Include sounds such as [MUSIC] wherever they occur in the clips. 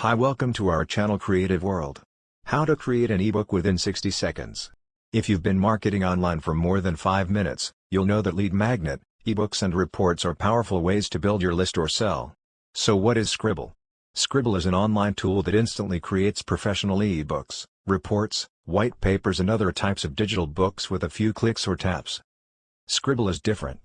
Hi welcome to our channel Creative World. How to create an ebook within 60 seconds. If you've been marketing online for more than 5 minutes, you'll know that lead magnet, ebooks and reports are powerful ways to build your list or sell. So what is Sqribble? Sqribble is an online tool that instantly creates professional ebooks, reports, white papers and other types of digital books with a few clicks or taps. Sqribble is different.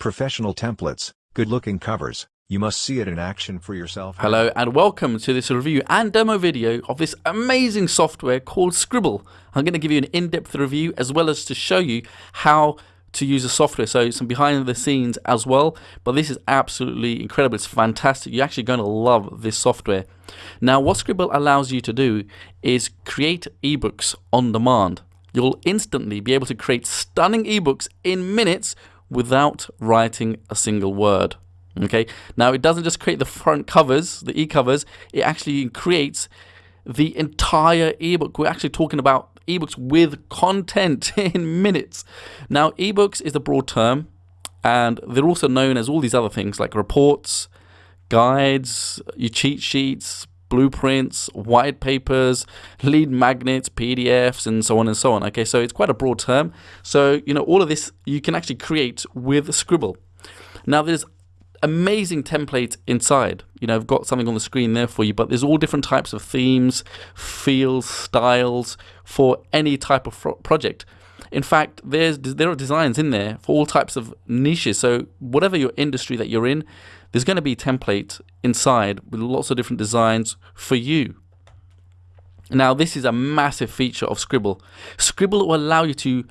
Professional templates, good-looking covers, you must see it in action for yourself. Hello and welcome to this review and demo video of this amazing software called Sqribble. I'm going to give you an in-depth review as well as to show you how to use the software, so some behind the scenes as well. But this is absolutely incredible. It's fantastic. You're actually going to love this software. Now, what Sqribble allows you to do is create ebooks on demand. You'll instantly be able to create stunning ebooks in minutes without writing a single word. Okay, now it doesn't just create the front covers, the e-covers, it actually creates the entire ebook. We're actually talking about ebooks with content [LAUGHS] in minutes. Now, ebooks is a broad term, and they're also known as all these other things like reports, guides, your cheat sheets, blueprints, white papers, lead magnets, PDFs, and so on and so on. Okay, so it's quite a broad term. So, you know, all of this you can actually create with Sqribble. Now, there's amazing template inside. You know, I've got something on the screen there for you, but there's all different types of themes, feels, styles for any type of project. In fact, there's there are designs in there for all types of niches. So whatever your industry that you're in, there's going to be templates inside with lots of different designs for you. Now, this is a massive feature of Sqribble. Sqribble will allow you to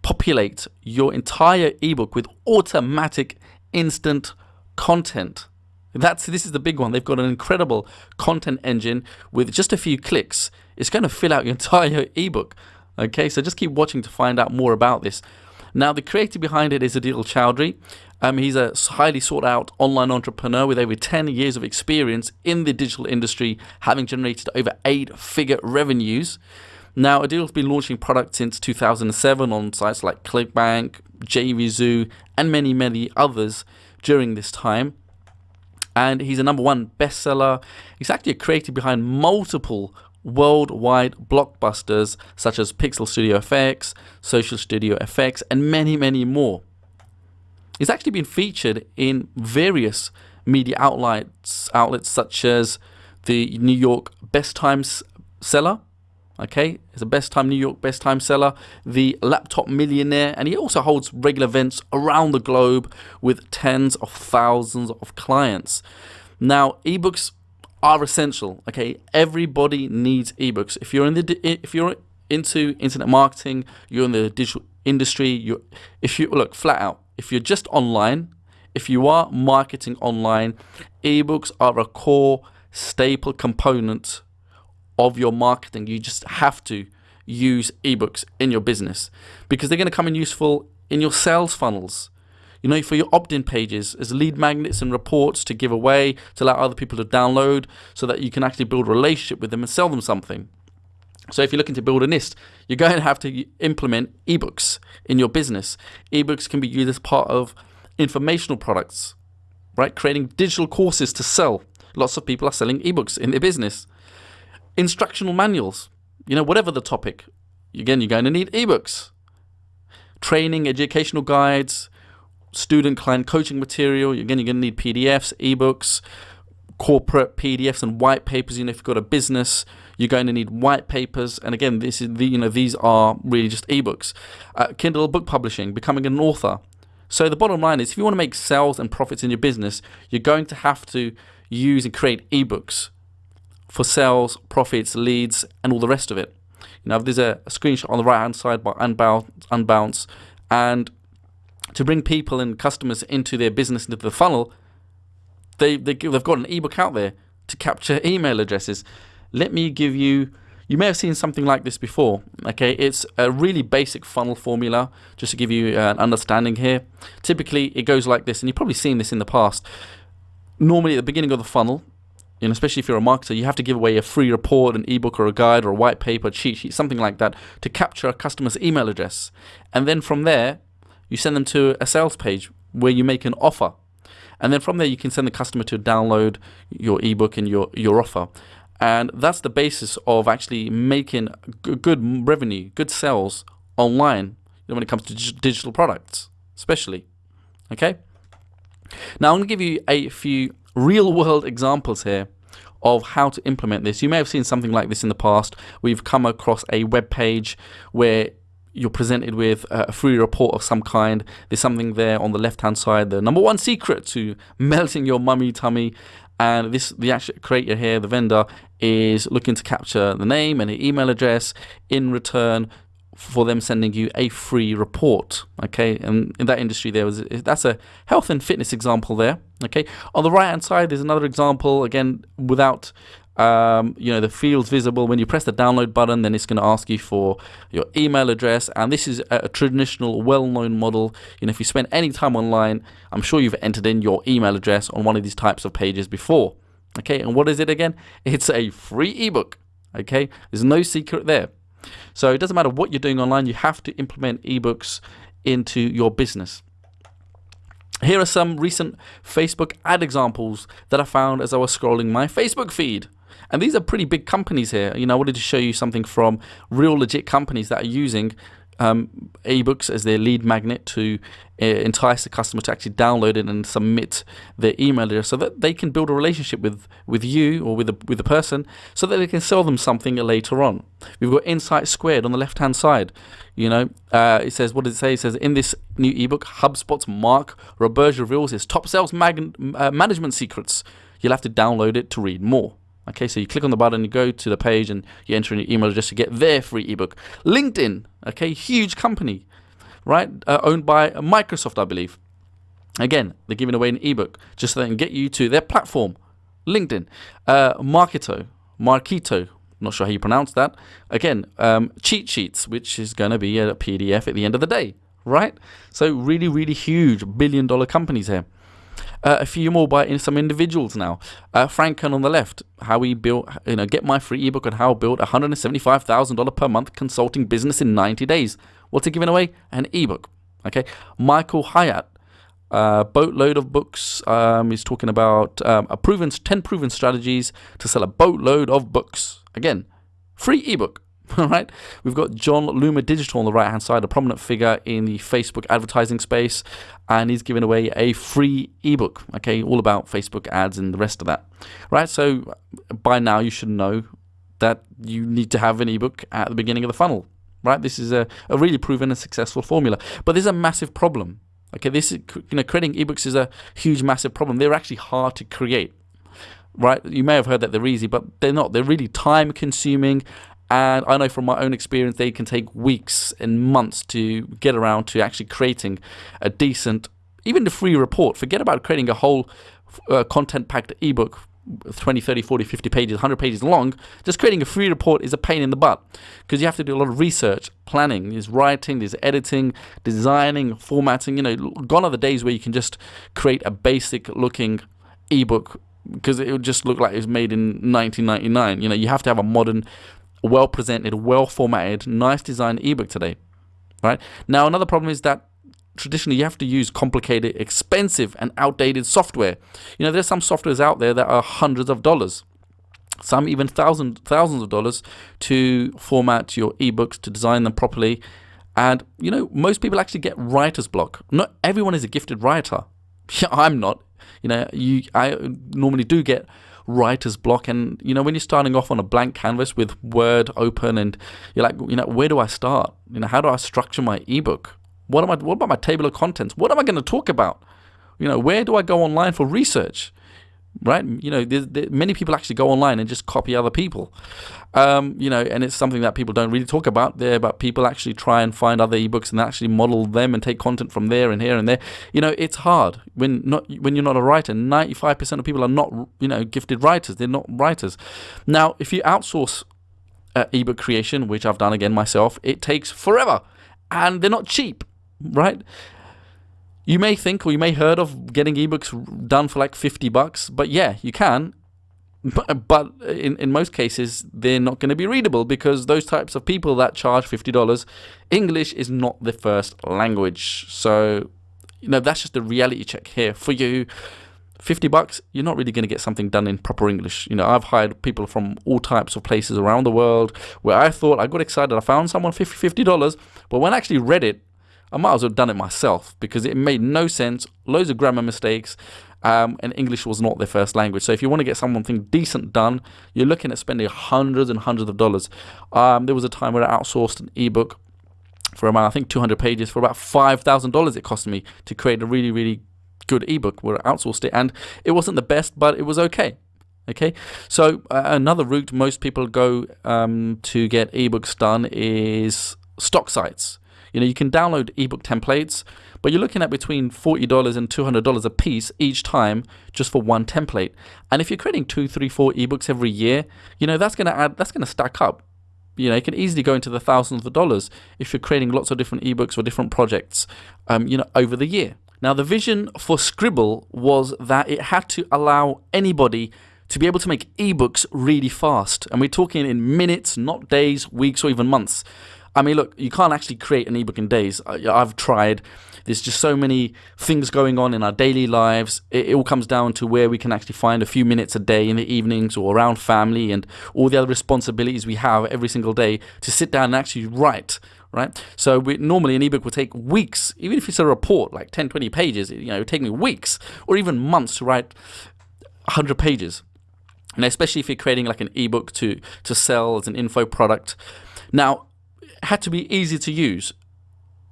populate your entire ebook with automatic instant content. That's this is the big one. They've got an incredible content engine with just a few clicks. It's going to fill out your [LAUGHS] entire ebook. Okay, so just keep watching to find out more about this. Now, the creator behind it is Adil Chowdhury. Um, he's a highly sought out online entrepreneur with over 10 years of experience in the digital industry, having generated over eight figure revenues. Now, Adil's been launching products since 2007 on sites like ClickBank, JVZoo, and many, many others during this time. And he's a number one bestseller. He's actually a creator behind multiple worldwide blockbusters such as Pixel Studio FX, Social Studio FX, and many, many more. He's actually been featured in various media outlets, outlets such as the New York Best Times Seller, Okay, it's a best time New York best time seller, the laptop millionaire, and he also holds regular events around the globe with tens of thousands of clients. Now, ebooks are essential. Okay, everybody needs ebooks. If you're in the if you're into internet marketing, you're in the digital industry. You, if you look flat out, if you're just online, if you are marketing online, ebooks are a core staple component of your marketing. You just have to use ebooks in your business because they're going to come in useful in your sales funnels. You know, for your opt-in pages as lead magnets and reports to give away to allow other people to download so that you can actually build a relationship with them and sell them something. So if you're looking to build a list, you're going to have to implement ebooks in your business. Ebooks can be used as part of informational products, right? Creating digital courses to sell. Lots of people are selling ebooks in their business instructional manuals, you know, whatever the topic. Again, you're going to need ebooks, training, educational guides, student client coaching material. Again, you're going to need PDFs, ebooks, corporate PDFs and white papers. You know, if you've got a business, you're going to need white papers. And again, this is the, you know, these are really just ebooks. Uh, Kindle book publishing, becoming an author. So the bottom line is if you want to make sales and profits in your business, you're going to have to use and create ebooks for sales, profits, leads, and all the rest of it. You know, there's a, a screenshot on the right hand side by Unbounce, Unbounce, and to bring people and customers into their business, into the funnel, they, they, they've got an ebook out there to capture [LAUGHS] email addresses. Let me give you, you may have seen something like this before. Okay, it's a really basic funnel formula, just to give you uh, an understanding here. Typically, it goes like this, and you've probably seen this in the past. Normally, at the beginning of the funnel, know, especially if you're a marketer, you have to give away a free report, an ebook or a guide or a white paper, cheat sheet, something like that to capture a customer's email address. And then from there, you send them to a sales page where you make an offer. And then from there, you can send the customer to download your ebook and your, your offer. And that's the basis of actually making good revenue, good sales online when it comes to digital products, especially. Okay? Now, I'm going to give you a few real world examples here of how to implement this. You may have seen something like this in the past. We've come across a web page where you're presented with a free report of some kind. There's something there on the left hand side, the number one secret to [LAUGHS] melting your mummy tummy. And this, the actual creator here, the vendor, is looking to capture the name and the email address in return for them sending you a free report. Okay, and in that industry, there was that's a health and fitness example there. Okay, on the right hand side, there's another example again without. Um, you know the fields visible when you press the download button then it's going to ask you for your email address and this is a, a traditional well-known model you know if you spend any time online i'm sure you've entered in your email address on one of these types of pages before okay and what is it again it's a free ebook okay there's no secret there so it doesn't matter what you're doing online, you have to implement ebooks into your business. Here are some recent Facebook ad examples that I found as I was scrolling my Facebook feed. And these are pretty big companies here. You know, I wanted to show you something from real legit companies that are using um, ebooks as their lead magnet to uh, entice the customer to actually download it and submit their email address so that they can build a relationship with, with you or with the, with the person so that they can sell them something later on. We've got Insight Squared on the left hand side. You know, uh, it says, what does it say? It says, in this new ebook, HubSpot's Mark Roberge reveals his top sales uh, management secrets. You'll have to download it to read more. Okay, so you click on the button, you go to the page, and you enter in your email address to get their free ebook. LinkedIn, okay, huge company, right? Uh, owned by Microsoft, I believe. Again, they're giving away an ebook just so they can get you to their platform. LinkedIn, uh, Marketo, Marketo, not sure how you pronounce that. Again, um, cheat sheets, which is going to be a PDF at the end of the day, right? So really, really huge billion dollar companies here. Uh, a few more by some individuals now. Uh, Frank on the left, how he built, you know, get my free ebook on how build a $175,000 per month consulting business in 90 days. What's he giving away? An ebook. Okay. Michael Hyatt, uh, boatload of books. Um, he's talking about um, a proven 10 proven strategies to sell a boatload of books. Again, free ebook. [LAUGHS] All right, we've got Jon Loomer Digital on the right hand side, a prominent figure in the Facebook advertising space, and he's giving away a free ebook. Okay, all about Facebook ads and the rest of that. Right, so by now you should know that you need to have an ebook at the beginning of the funnel. Right, this is a, a really proven and successful formula, but there's a massive problem. Okay, this is, you know creating ebooks is a huge, massive problem. They're actually hard to create right? You may have heard that they're easy, but they're not. They're really time consuming and I know from my own experience, they can take weeks and months to get around to actually creating a decent, even the free report. Forget about creating a whole uh, content packed ebook 20, 30, 40, 50 pages, 100 pages long, just creating a free report is a pain in the butt because you have to do a lot of research, planning, there's writing, there's editing, designing, formatting. You know, gone are the days where you can just create a basic looking ebook because it would just look like it was made in 1999. You know, you have to have a modern well presented, well formatted, nice designed ebook today. Right? Now another problem is that traditionally you have to use complicated, expensive and outdated software. You know, there's some softwares out there that are hundreds of dollars. Some even thousands thousands of dollars to format your ebooks, to design them properly. And you know, most people actually get writer's block. Not everyone is a gifted writer. [LAUGHS] I'm not. You know, you I normally do get writer's block. And, you know, when you're starting off on a blank canvas with Word open and you're like, you know, where do I start? You know, how do I structure my ebook? What am I, what about my table of contents? What am I going to talk about? You know, where do I go online for research? Right? You know, there, many people actually go online and just copy other people. Um, you know, and it's something that people don't really talk about there, but people actually try and find other ebooks and actually model them and take content from there and here and there. You know, it's hard when not when you're not a writer. Ninety five percent of people are not you know gifted writers. They're not writers. Now, if you outsource uh, ebook creation, which I've done again myself, it takes forever, and they're not cheap, right? You may think or you may heard of getting ebooks done for like 50 bucks, but yeah, you can. But, in, in most cases, they're not going to be readable because those types of people that charge $50, English is not the first language. So, you know, that's just a reality check here for you. 50 bucks, you're not really going to get something done in proper English. You know, I've hired people from all types of places around the world where I thought I got excited, I found someone 50 $50, but when I actually read it, I might as well have done it myself because it made no sense, loads of grammar mistakes, um, and English was not their first language. So if you want to get something decent done, you're looking at spending hundreds and hundreds of dollars. Um, there was a time where I outsourced an ebook for about I think 200 pages for about five thousand dollars. It cost me to create a really really good ebook where I outsourced it, and it wasn't the best, but it was okay. Okay, so uh, another route most people go um, to get ebooks done is stock sites. You know, you can download ebook templates, but you're looking at between $40 and $200 a piece each time just for one template. And if you're creating two, three, four ebooks every year, you know, that's going to add, that's going to stack up. You know, it can easily go into the thousands of dollars if you're creating lots of different ebooks or different projects, um, you know, over the year. Now, the vision for Sqribble was that it had to allow anybody to be able to make ebooks really fast. And we're talking in minutes, not days, weeks, or even months. I mean, look, you can't actually create an ebook in days. I've tried. There's just so many things going on in our daily lives. It, it, all comes down to where we can actually find a few minutes a day in the evenings or around family and all the other responsibilities we have every single day to sit down and actually write right? So we, normally an ebook would take weeks, even if it's a report, like 10, 20 pages, you know, it would take me weeks or even months to write 100 pages. And especially if you're creating like an ebook to, to sell as an info product. Now, had to be easy to use.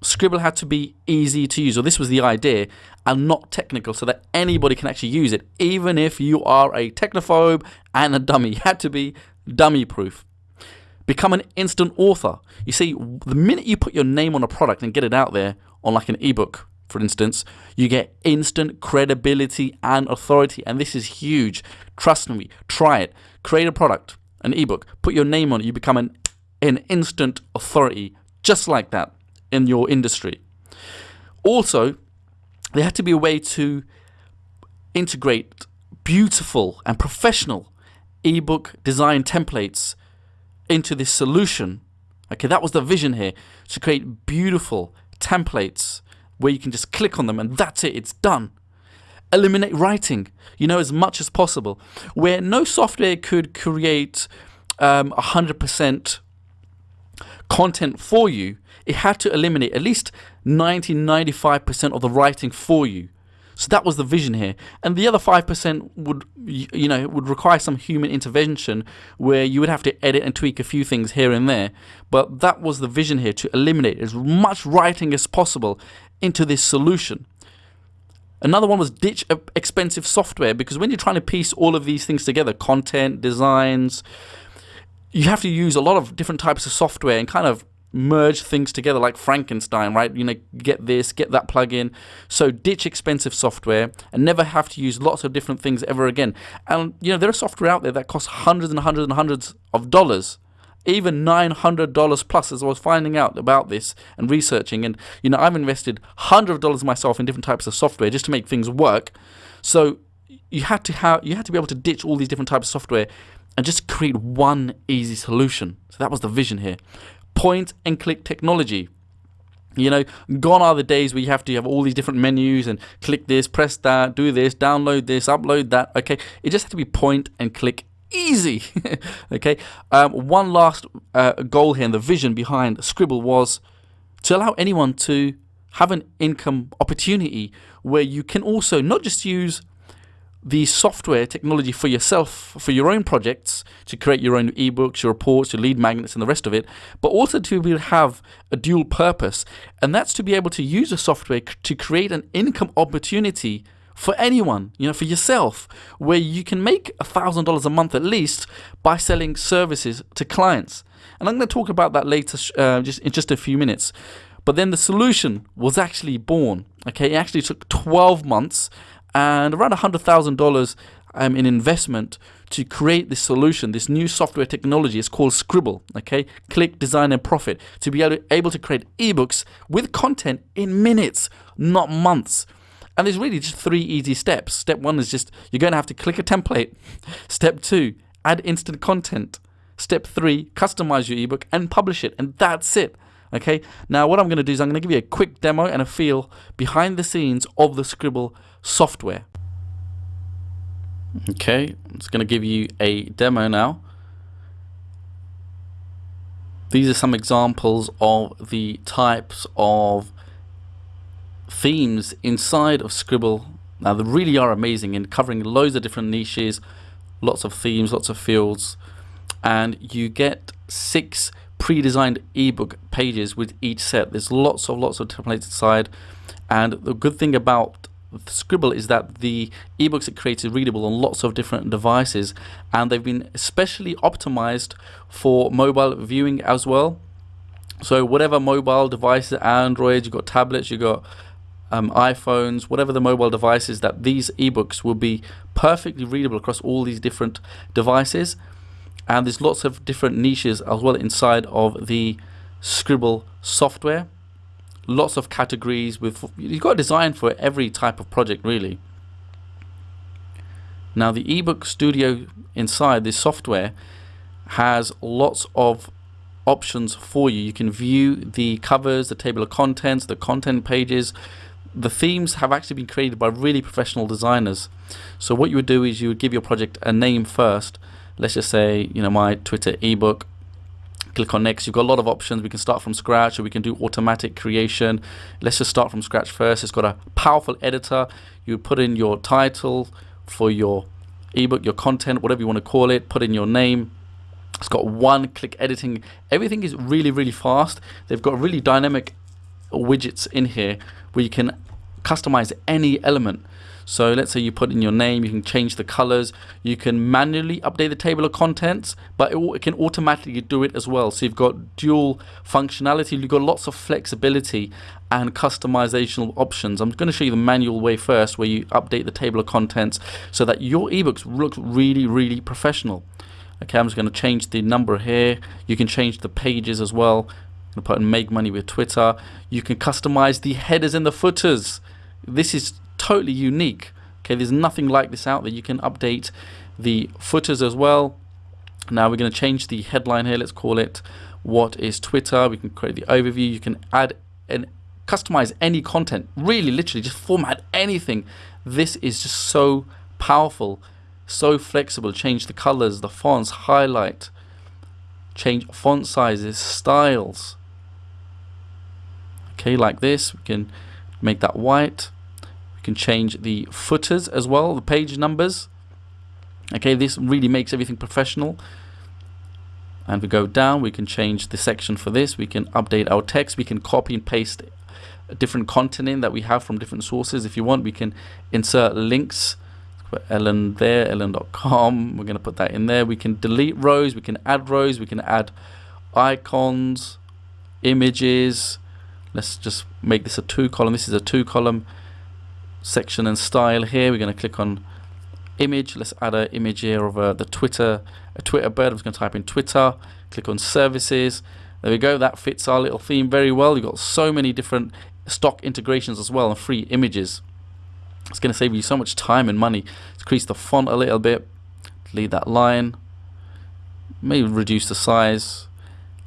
Sqribble had to be easy to use, or this was the idea, and not technical, so that anybody can actually use it, even if you are a technophobe and a dummy. [LAUGHS] It had to be dummy proof. Become an instant author. You see, the minute you put your name on a product and get it out there on like an ebook, for instance, you get instant credibility and authority. And this is huge. Trust me, try it. Create a product, an ebook, put your name on it, you become an, an instant authority just like that in your industry. Also, there had to be a way to integrate beautiful and professional ebook design templates into this solution. Okay, that was the vision here to create beautiful templates where you can just click on them and that's it, it's done. Eliminate writing, you know, as much as possible, where no software could create um, 100% content for you, it had to eliminate at least 90 95% of the writing for you. So that was the vision here. And the other 5% would, you know, would require some human intervention where you would have to edit and tweak a few things here and there. But that was the vision here to eliminate as much writing as possible into this solution. Another one was ditch expensive software because when you're trying to piece all of these things together, content, designs, you have to use a lot of different types of software and kind of merge things together like Frankenstein, right? You know, get this, get that plugin. So ditch expensive software and never have to use lots of different things ever again. And you know, there are software out there that costs hundreds and hundreds and hundreds of dollars. Even $900 plus as I was finding out about this and researching. And, you know, I've invested hundreds of dollars myself in different types of software just to make things work. So you had to have, you had to be able to ditch all these different types of software and just create one easy solution. So that was the vision here point and click technology. You know, gone are the days where you have to have all these different menus and click this, press that, do this, download this, upload that. Okay, it just had to be point and click easy. [LAUGHS] okay, um, one last uh, goal here and the vision behind Sqribble was to allow anyone to have an income opportunity where you can also not just use the software technology for yourself, for your own projects, to create your own ebooks, your reports, your lead magnets, and the rest of it, but also to be able to have a dual purpose, and that's to be able to use the software to create an income opportunity for anyone, you know, for yourself, where you can make a thousand dollars a month at least by selling services to clients. And I'm going to talk about that later, uh, just in just a few minutes. But then the solution was actually born. Okay, it actually took 12 months and around $100,000 um, in investment to create this solution, this new software technology. It's called Sqribble, okay? Click, design, and profit. To be able to, create ebooks with content in minutes, not months. And there's really just three easy steps. Step one is just you're going to have to click a template. [LAUGHS] Step two, add instant content. Step three, customize your ebook and publish it. And that's it. Okay, now what I'm going to do is I'm going to give you a quick demo and a feel behind the scenes of the Sqribble software. Okay, I'm going to give you a demo now. These are some examples of the types of themes inside of Sqribble. Now they really are amazing in covering loads of different niches, lots of themes, lots of fields, and you get six pre-designed ebook pages with each set. There's lots of lots of templates inside, and the good thing about Sqribble is that the ebooks it creates are readable on lots of different devices and they've been especially optimized for mobile viewing as well. So whatever mobile devices, Android, you've got tablets, you've got um, iPhones, whatever the mobile devices, that these ebooks will be perfectly readable across all these different devices. And there's lots of different niches as well inside of the Sqribble software lots of categories with you've got a design for every type of project really. Now the ebook studio inside this software has lots of options for you. You can view the covers the table of contents the content pages. The themes have actually been created by really professional designers. So what you would do is you would give your project a name first. Let's just say you know my twitter ebook click on next. You've got a lot of options. We can start from scratch or we can do automatic creation. Let's just start from scratch first. It's got a powerful editor. You put in your title for your ebook your content whatever you want to call it. Put in your name. It's got one click editing. Everything is really really fast. They've got really dynamic widgets in here where you can customize any element so let's say you put in your name, you can change the colors, you can manually update the table of contents, but it, it can automatically do it as well. So you've got dual functionality, you've got lots of flexibility and customization options. I'm going to show you the manual way first where you update the table of contents so that your ebooks look really, really professional. Okay, I'm just going to change the number here. You can change the pages as well. I'm going to put in make money with Twitter. You can customize the headers and the footers. This is totally unique. Okay, there's nothing like this out there. You can update the footers as well. Now we're going to change the headline here. Let's call it what is Twitter. We can create the overview. You can add and customize any content. Really, literally, just format anything. This is just so powerful, so flexible. Change the colors, the fonts, highlight, change font sizes, styles. Okay, like this. We can make that white can change the footers as well, the page numbers. Okay, this really makes everything professional. And we go down, we can change the section for this. We can update our text. We can copy and paste different content in that we have from different sources. If you want, we can insert links. Put Ellen there, ellen.com. We're going to put that in there. We can delete rows. We can add rows. We can add icons, images. Let's just make this a two column. This is a two column section and style here. We're going to click on image. Let's add an image here of uh, the Twitter, a Twitter bird. I'm just going to type in Twitter. Click on services. There we go. That fits our little theme very well. You've got so many different stock integrations as well and free images. It's going to save you so much time and money. Let's Increase the font a little bit. Delete that line. Maybe reduce the size.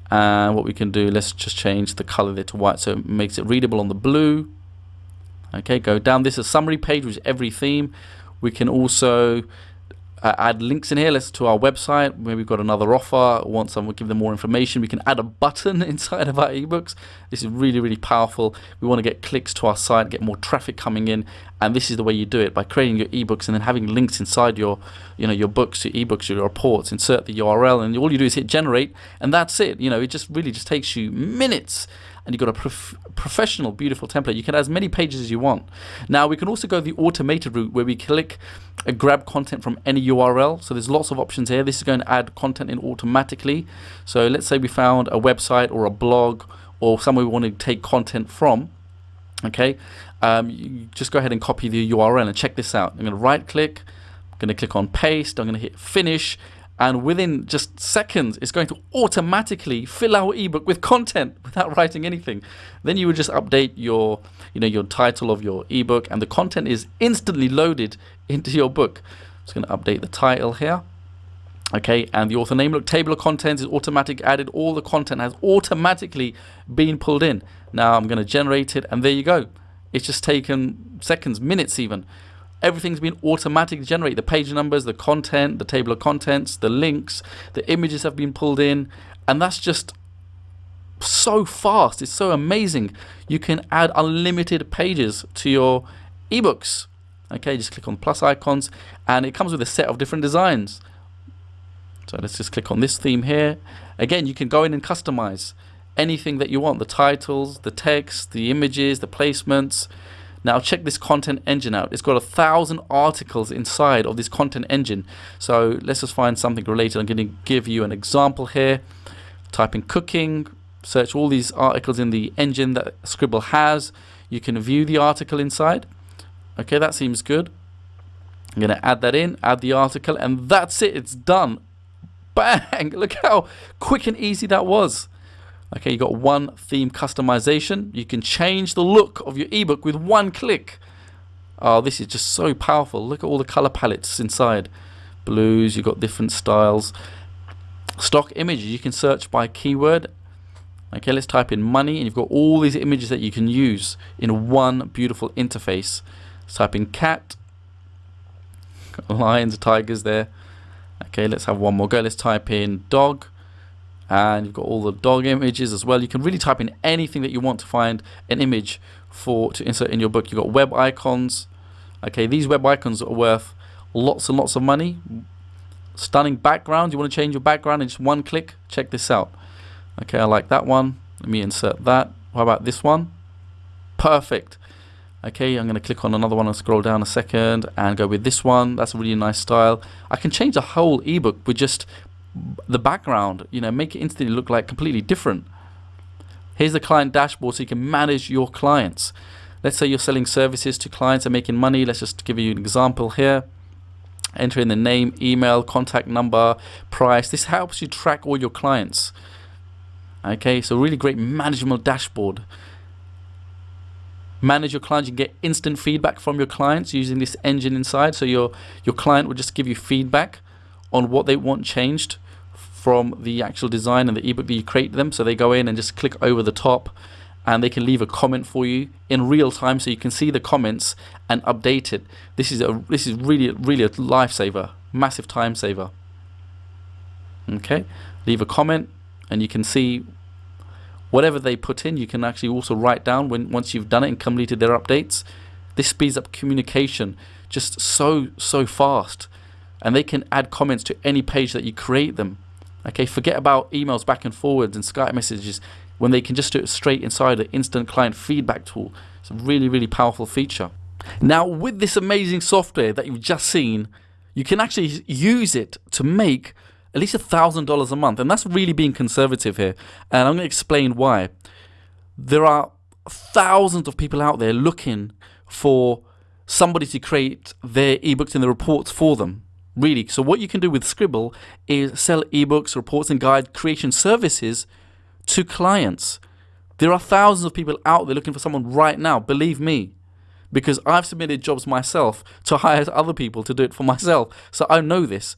And what we can do, let's just change the color there to white so it makes it readable on the blue okay go down. This is a summary page with every theme. We can also uh, add links in here. Let's to our website where we've got another offer. Want someone give them more information we can add a button [LAUGHS] inside of our ebooks. This is really really powerful. We want to get clicks to our site get more traffic coming in and this is the way you do it by creating your ebooks and then having links inside your you know your books your ebooks your reports insert the url and all you do is hit generate and that's it. You know it just really just takes you minutes and you've got a prof professional, beautiful template. You can add as many pages as you want. Now, we can also go the automated route where we click uh, grab content from any URL. So there's lots of options here. This is going to add content in automatically. So let's say we found a website or a blog or somewhere we want to take content from. Okay, um, just go ahead and copy the URL and check this out. I'm going to right click, I'm going to click on paste, I'm going to hit finish, and within just seconds it's going to automatically fill our ebook with content [LAUGHS] without writing anything. Then you would just update your you know your title of your ebook and the content is instantly loaded [LAUGHS] into your book. Just going to update the title here. Okay and the author name look table of contents is automatic added. All the content has automatically been pulled in. Now I'm going to generate it and there you go. It's just taken seconds minutes even everything's been automatically generated. The page numbers, the content, the table of contents, the links, the images have been pulled in, and that's just so fast. It's so amazing. You can add unlimited pages to your ebooks. Okay, just click on plus icons, and it comes with a set of different designs. So let's just click on this theme here. Again, you can go in and customize anything that you want the titles, the text, the images, the placements. Now check this content engine out. It's got a thousand articles inside of this content engine. So let's just find something related. I'm going to give you an example here. Type in cooking, search all these articles in the engine that Sqribble has. You can view the article inside. Okay, that seems good. I'm going to add that in, add the article, and that's it. It's done. Bang! [LAUGHS] Look how quick and easy that was. Okay, you got one theme customization. You can change the look of your ebook with one click. Oh, this is just so powerful. Look at all the color palettes inside. Blues, you've got different styles. Stock images, you can search by keyword. Okay, let's type in money, and you've got all these images that you can use in one beautiful interface. Let's type in cat. [LAUGHS] Lions, tigers there. Okay, let's have one more go. Let's type in dog and you've got all the dog images as well. You can really type in anything that you want to find an image for to insert in your book. You've got web icons. Okay, these web icons are worth lots and lots of money. Stunning background. You want to change your background in just one click? Check this out. Okay, I like that one. Let me insert that. How about this one? Perfect. Okay, I'm going to click on another one and scroll down a second and go with this one. That's a really nice style. I can change the whole ebook with just the background, you know, make it instantly look like completely different. Here's the client dashboard so you can manage your clients. Let's say you're selling services to clients and making money. Let's just give you an example here. Enter in the name, email, contact number, price. This helps you track all your clients. Okay, so really great management dashboard. Manage your clients. You get instant feedback from your clients using this engine inside. So your your client will just give you feedback on what they want changed from the actual design and the ebook that you create them. So they go in and just click over the top and they can leave a comment for you in real time so you can see the comments and update it. This is a this is really really a lifesaver, massive time saver. Okay, leave a comment and you can see whatever they put in. You can actually also write down when once you've done it and completed their updates. This speeds up communication just so so fast, and they can add comments to any page that you create them. Okay, forget about emails back and forwards and Skype messages when they can just do it straight inside the instant client feedback tool. It's a really, really powerful feature. Now, with this amazing software that you've just seen, you can actually use it to make at least a thousand dollars a month, and that's really being conservative here. And I'm going to explain why. There are thousands of people out there looking for somebody to create their ebooks and the reports for them really. So what you can do with Sqribble is sell ebooks, reports and guide creation services to clients. There are thousands of people out there looking for someone right now, believe me. Because I've submitted jobs myself to hire other people to do it for myself. So I know this.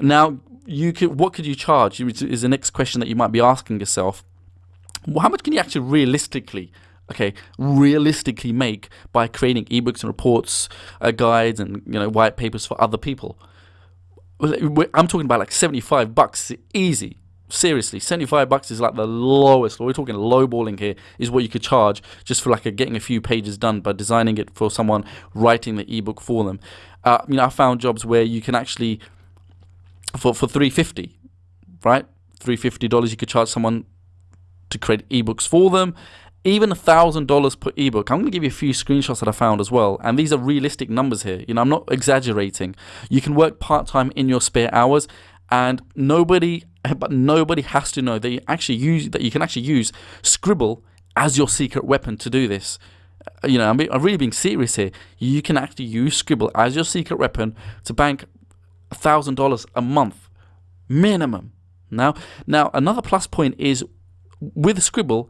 Now, you could, what could you charge? Is the next question that you might be asking yourself. How much can you actually realistically okay, realistically make by creating ebooks and reports, uh, guides, and you know white papers for other people. I'm talking about like 75 bucks, easy. Seriously, 75 bucks is like the lowest. We're talking lowballing here is what you could charge just for like a, getting a few pages done by designing it for someone writing the ebook for them. Uh, you know, I found jobs where you can actually for for 350, right? 350 dollars you could charge someone to create ebooks for them even a thousand dollars per ebook. I'm going to give you a few screenshots that I found as well, and these are realistic numbers here. You know, I'm not exaggerating. You can work part time in your spare hours, and nobody, but nobody has to know that you actually use that you can actually use Sqribble as your secret weapon to do this. You know, I'm, I'm really being serious here. You can actually use Sqribble as your secret weapon to bank a thousand dollars a month minimum. Now, now another plus point is with Sqribble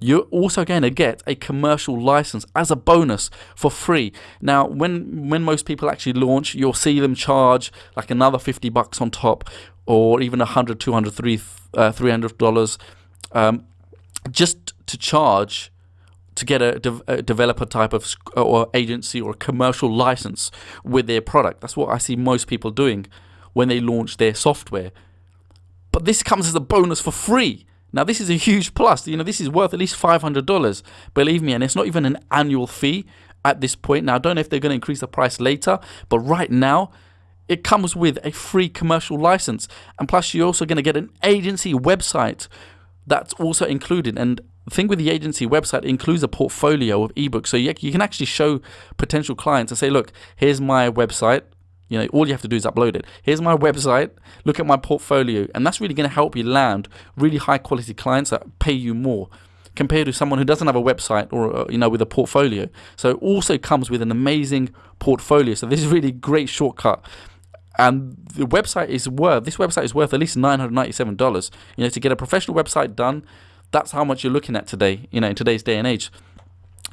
you're also going to get a commercial license as a bonus for free. Now, when when most people actually launch, you'll see them charge like another 50 bucks on top, or even 100, 200, uh, 300 dollars, um, just to charge to get a, de- a, developer type of or agency or a commercial license with their product. That's what I see most people doing when they launch their software. But this comes as a bonus for free. Now this is a huge plus. You know, this is worth at least five hundred dollars. Believe me, and it's not even an annual fee at this point. Now I don't know if they're going to increase the price later, but right now it comes with a free commercial license, and plus you're also going to get an agency website that's also included. And the thing with the agency website includes a portfolio of ebooks, so you, you can actually show potential clients and say, look, here's my website. You know, all you have to do is upload it. Here's my website. Look at my portfolio, and that's really going to help you land really high quality clients that pay you more compared to someone who doesn't have a website or uh, you know with a portfolio. So it also comes with an amazing portfolio. So this is really great shortcut. And the website is worth this website is worth at least nine hundred ninety seven dollars. You know, to get a professional website done, that's how much you're looking at today. You know, in today's day and age.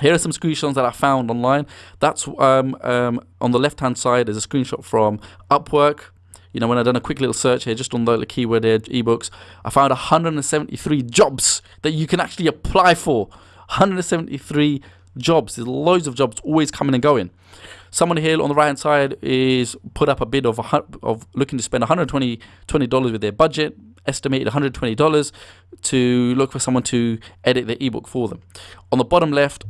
Here are some screenshots that I found online. That's um, um, on the left hand side. There's a screenshot from Upwork. You know, when I done a quick little search here, just on the keyword there, ebooks, I found 173 jobs that you can actually apply for. 173 jobs. There's loads of jobs always coming and going. Someone here on the right hand side is put up a bid of a, of looking to spend 120 dollars with their budget, estimated 120 dollars to look for someone to edit the ebook for them. On the bottom left,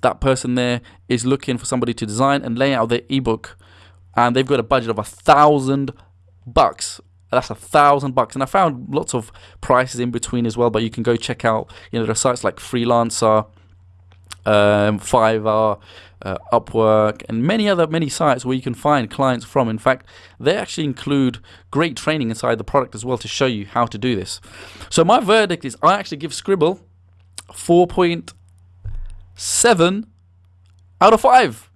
that person there is looking for somebody to design and lay out their ebook, and they've got a budget of a thousand bucks. That's a thousand bucks, and I found lots of prices in between as well. But you can go check out, you know, there are sites like Freelancer, um, Fiverr, uh, Upwork, and many other many sites where you can find clients from. In fact, they actually include great training inside the product as well to show you how to do this. So my verdict is I actually give Sqribble four point seven out of five.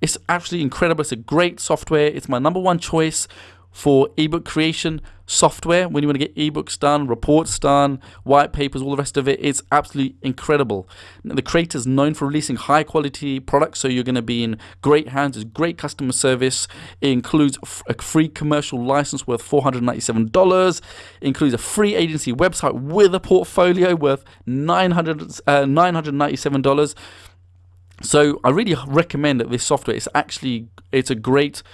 It's absolutely incredible. It's a great software. It's my number one choice for ebook creation software when you want to get ebooks done, reports done, white papers, all the rest of it. It's absolutely incredible. The creator is known for releasing high quality products, so you're going to be in great hands. It's great customer service. It includes a free commercial license worth $497. It includes a free agency website with a portfolio worth 900, uh, $997. So I really recommend that this software. It's actually it's a great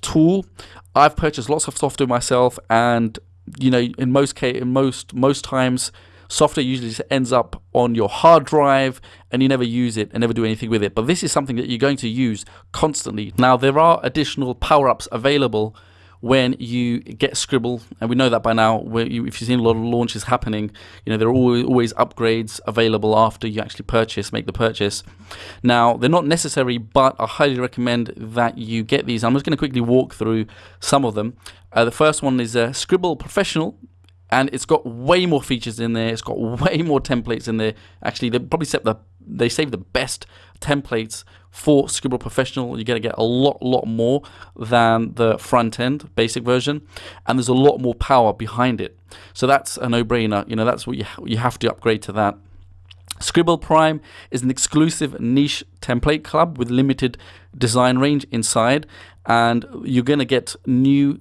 tool. I've purchased lots of software myself, and you know, in most case, in most most times, software usually just ends up on your hard drive, and you never use it and never do anything with it. But this is something that you're going to use constantly. Now, there are additional power ups available when you get Sqribble, and we know that by now. Where you, if you've seen a lot of launches happening, you know there are always, always upgrades available after you actually purchase, make the purchase. Now they're not necessary, but I highly recommend that you get these. I'm just going to quickly walk through some of them. Uh, the first one is uh, Sqribble Professional and it's got way more features in there. It's got [LAUGHS] way more templates in there. Actually, they probably set the they save the best templates for Sqribble Professional. You're going to get a lot, lot more than the front end basic version, and there's a lot more power behind it. So that's a no-brainer. You know, that's what you you have to upgrade to that. Sqribble Prime is an exclusive niche template club with limited design range inside, and you're going to get new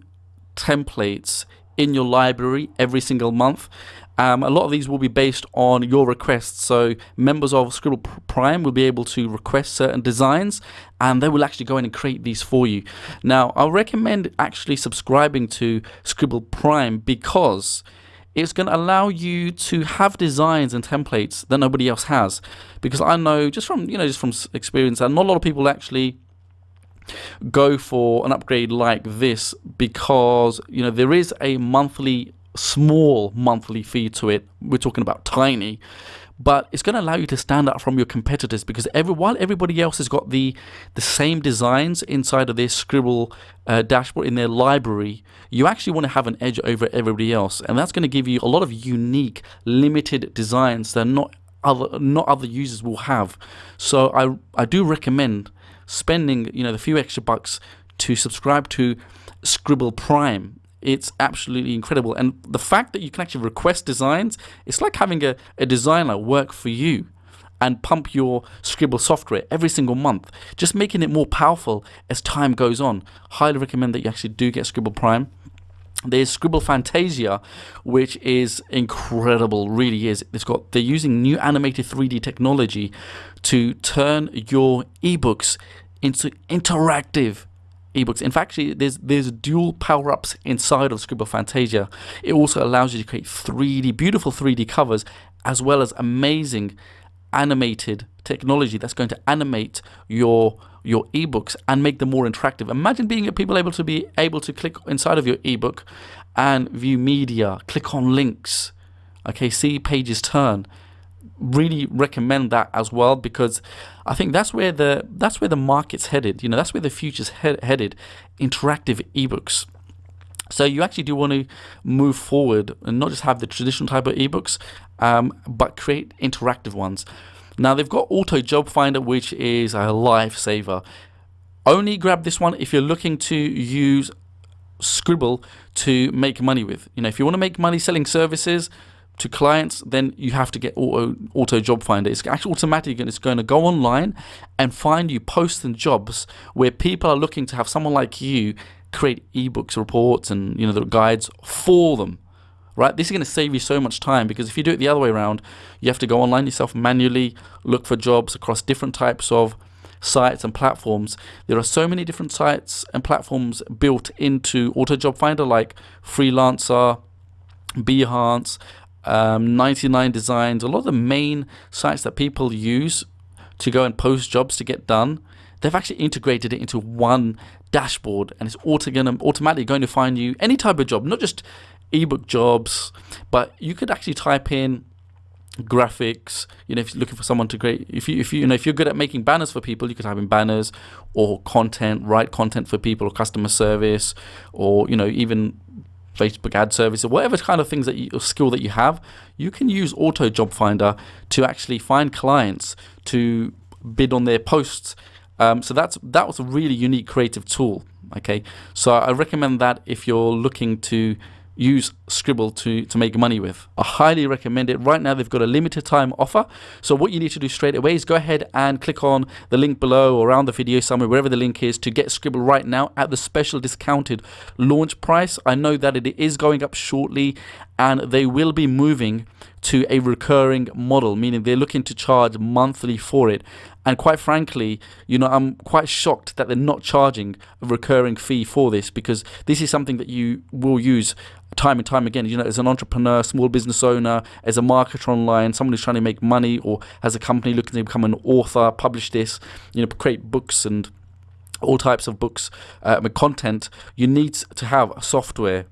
templates in your library every single month. Um, a lot of these will be based on your requests. So members of Sqribble Prime will be able to request certain designs and they will actually go in and create these for you. Now, I recommend actually subscribing to Sqribble Prime because it's going to allow you to have designs and templates that nobody else has. Because I know just from, you know, just from experience, and not a lot of people actually go for an upgrade like this because you know there is a monthly small monthly fee to it we're talking about tiny but it's going to allow you to stand out from your competitors because every while everybody else has got the the same designs inside of their Sqribble uh, dashboard in their library you actually want to have an edge over everybody else and that's going to give you a lot of unique limited designs that not other not other users will have so i i do recommend spending you know the few extra bucks to subscribe to Sqribble Prime. It's absolutely incredible, and the fact that you can actually request designs, it's like having a, a designer work for you and pump your Sqribble software every single month, just making it more powerful as time goes on. Highly recommend that you actually do get Sqribble Prime. there's Sqribble Fantasia, which is incredible, really is. It's got they're using new animated 3D technology to turn your ebooks into interactive ebooks. In fact, there's there's dual power-ups inside of Sqribble Fantasia. It also allows you to create 3D, beautiful 3D covers, as well as amazing animated technology that's going to animate your your ebooks and make them more interactive. Imagine being people able to be able to click inside of your ebook and view media, click on links, okay, see pages turn. Really recommend that as well because I think that's where the that's where the market's headed. You know, that's where the future's he headed. Interactive ebooks. So you actually do want to move forward and not just have the traditional type of ebooks, um, but create interactive ones. Now they've got Auto Job Finder, which is a lifesaver. Only grab this one if you're looking to use Sqribble to make money with. You know, if you want to make money selling services to clients, then you have to get Auto, Auto Job Finder. It's actually automatic and it's going to go online and find you posts and jobs where people are looking to have someone like you create ebooks, reports, and you know the guides for them right? This is going to save you so much time because if you do it the other way around, you have to go online yourself manually, look for jobs across different types of sites and platforms. There are so many different sites and platforms built into Auto Job Finder like Freelancer, Behance, um, 99 Designs, a lot of the main sites that people use to go and post jobs to get done. They've actually integrated it into one dashboard and it's auto going automatically going to find you any type of job, not just ebook jobs, but you could actually type in graphics you know if you're looking for someone to create if you if you, you know if you're good at making banners for people you could type in banners or content write content for people or customer service or you know even Facebook ad service or whatever kind of things that you, skill that you have you can use auto job finder to actually find clients to bid on their posts. Um, so that's that was a really unique creative tool okay? So I recommend that if you're looking to use Sqribble to, to make money with. I highly recommend it. Right now, they've got a limited time offer. So, what you need to do straight away is go ahead and click on the link below or around the video somewhere, wherever the link is, to get Sqribble right now at the special discounted launch price. I know that it is going up shortly and they will be moving to a recurring model, meaning they're looking to charge monthly for it. And quite frankly, you know, I'm quite shocked that they're not charging a recurring fee for this because this is something that you will use time and time again. You know, as an entrepreneur, small business owner, as a marketer online, someone who's trying to make money, or as a company looking to become an author, publish this, you know, create books and all types of books, uh, content, you need to have software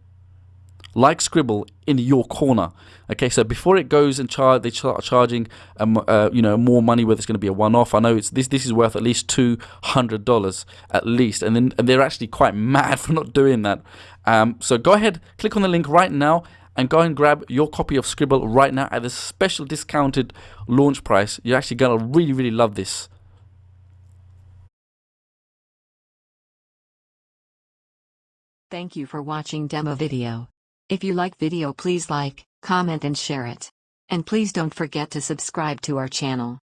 like Sqribble in your corner. Okay, so before it goes and charge, they start charging, um, uh, you know, more money. Whether it's going to be a one-off, I know it's this. This is worth at least two hundred dollars at least, and then and they're actually quite [LAUGHS] mad for not doing that. Um, so go ahead, click on the link right now, and go and grab your copy of Sqribble right now at a special discounted launch price. You're actually gonna really, really love this. Thank you for watching demo video. If you like video please like, comment and share it. And please don't forget to subscribe to our channel.